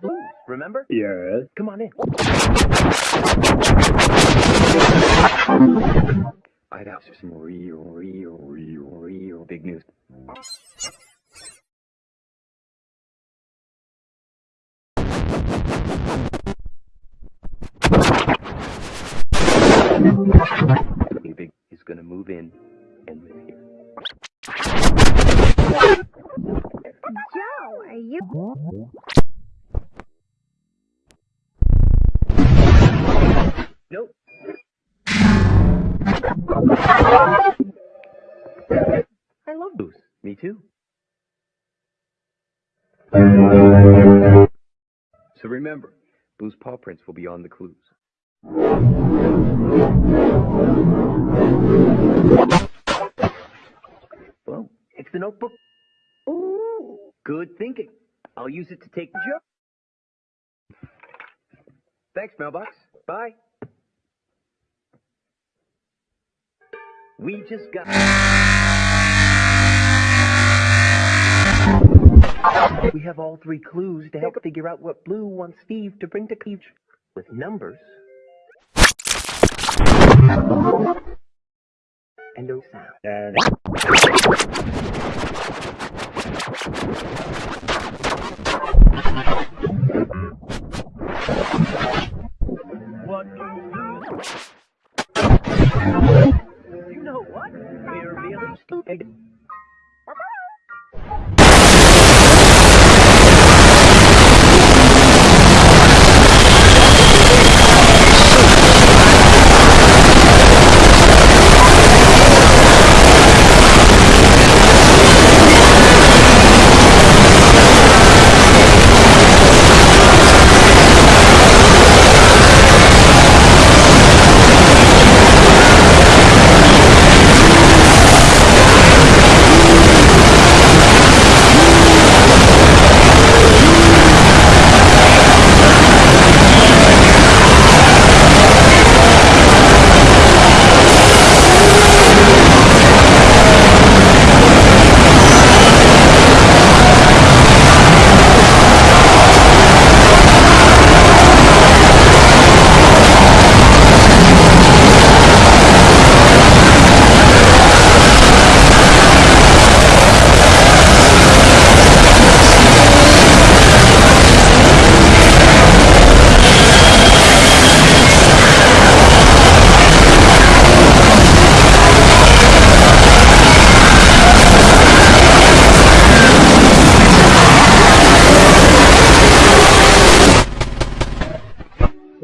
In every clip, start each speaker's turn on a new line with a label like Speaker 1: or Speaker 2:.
Speaker 1: Blue, remember?
Speaker 2: Yes.
Speaker 1: Come on in. I'd have some real, real, real, real big news. Big Big is gonna move in and live here.
Speaker 3: Joe, are you?
Speaker 1: I love blues. Me too. So remember, Blue's paw prints will be on the clues. Well, it's the notebook. Ooh, good thinking. I'll use it to take the joke. Thanks, mailbox. Bye. We just got. We have all three clues to help figure out what Blue wants Steve to bring to Peach with numbers and no sound.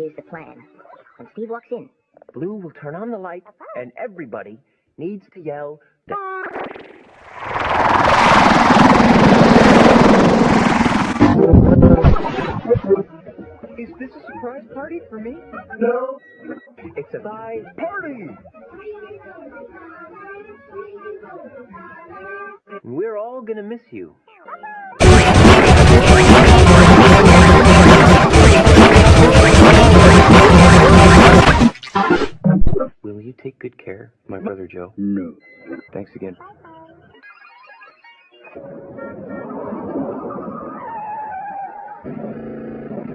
Speaker 3: Here's the plan. When Steve walks in,
Speaker 1: Blue will turn on the light, and everybody needs to yell. The- Is this a surprise party for me? No. It's a surprise party. We're all gonna miss you. Joe?
Speaker 2: No.
Speaker 1: Thanks again.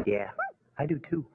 Speaker 1: Yeah, I do too.